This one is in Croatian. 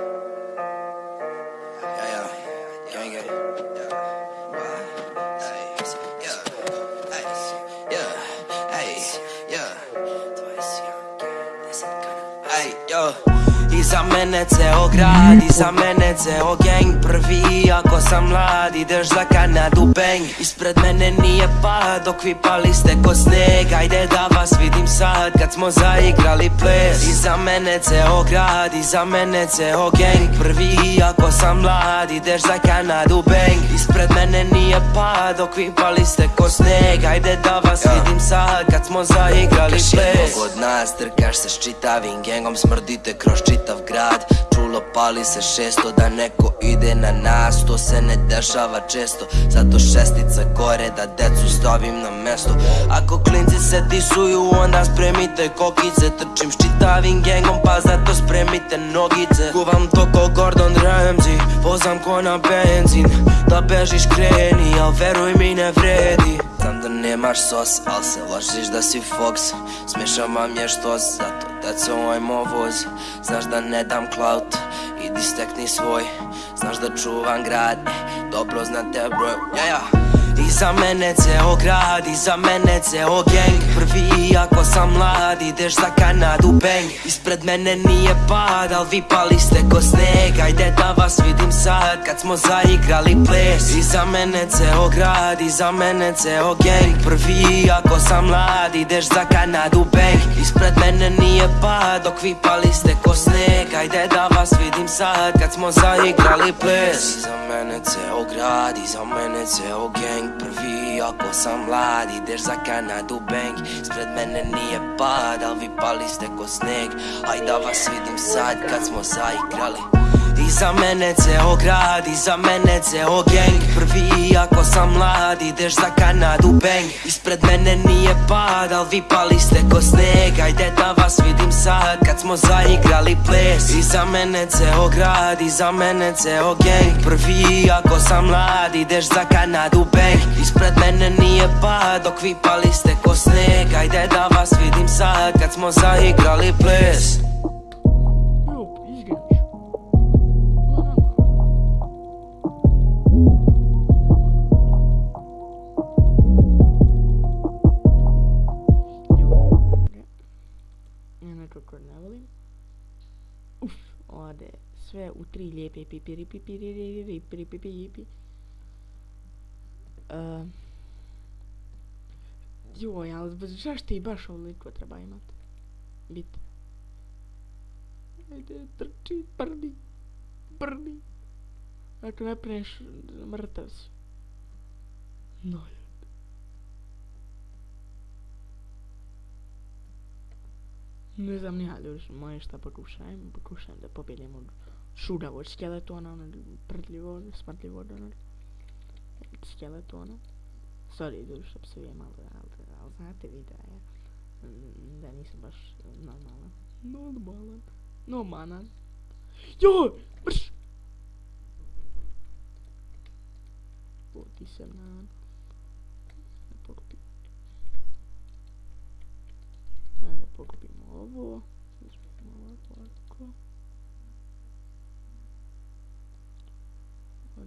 Thank you. Iza mene ceo grad, iza mene ceo gang. Prvi ako sam mlad, ideš za Kanadu bang. Ispred mene nije pad, dok vi pali ste ko sneg. Ajde da vas vidim sad, kad smo zaigrali ples. Iza mene ceo grad, iza mene ceo gang. Prvi ako sam mlad, ideš za Kanadu bang. Ispred mene nije pad, dok vi pali ste ko sneg. Ajde da vas vidim sad, kad smo zaigrali ples. od nas, drkaš se s čitavim gengom Smrdite kroz čitav grad Čulo pali se šesto da neko ide na nas To se ne dešava često. Zato šestica gore da decu stavim na mesto. Ako klinci se disuju onda spremite kokice. Trčim s gengom pa zato spremite nogice. Kuvam to ko Gordon Ramsay Pozam ko na benzin. Da bežiš kreni al veruj mi ne vredi. Znam da nemaš sos, al se ložiš da si Fox. Smešam vam je što zato Deco mo voz Znaš da ne dam clout Idi stekni svoj. Znaš da čuvam grad Dobro znate broj. Ja ja. Iza mene ceo grad, iza mene ceo gang. Prvi ako sam mlad, ideš za Kanadu bang. Ispred mene nije pad, al vi pali ste ko sneg. Ajde da vas vidim sad, kad smo zaigrali ples. Iza mene ceo grad, iza mene ceo gang. Prvi ako sam mlad, ideš za Kanadu bang Ispred mene nije pad, dok vi pali ste ko sneg. Ajde da vas vidim sad, kad smo zaigrali ples. Iza mene ceo grad, iza mene ceo gang. Prvi ako sam mlad, ideš za Kanadu bang Ispred mene nije pad, al vi pali ste ko sneg. Aj da vas vidim sad, kad smo zaigrali Iza mene ceo grad, iza mene ceo gang. Prvi ako sam mlad, ideš za Kanadu bang. Ispred mene nije pad, al vi pali ste ko sneg. Ajde da vas vidim sad, kad smo zaigrali ples. Iza mene ceo grad, iza mene ceo gang. Prvi ako sam mlad, ideš za Kanadu bang. Ispred mene nije pad, dok vi pali ste ko sneg. Ajde da vas vidim sad, kad smo zaigrali ples Nekako ne volim. Uf, ode sve u tri lijepe pipiri pipiri pipiri pipiri Uh, joj, ali zašto i baš ovoliko treba imat? Bit. Ajde, trči, prdi, prdi. Ako ne preneš, mrtav si. No, Ne znam ni ja, ljudi, moje šta pokušajem, pokušajem da pobjedim od šudavog skeletona, ono prdljivo, smrtljivo, ono skeletona. Sorry, ljudi, što psujem, ali, ali, znate vi da mm, da nisam baš normalan. Normalan. Normalan. Joj, brš! Poti se na... level. Let's make my level article. My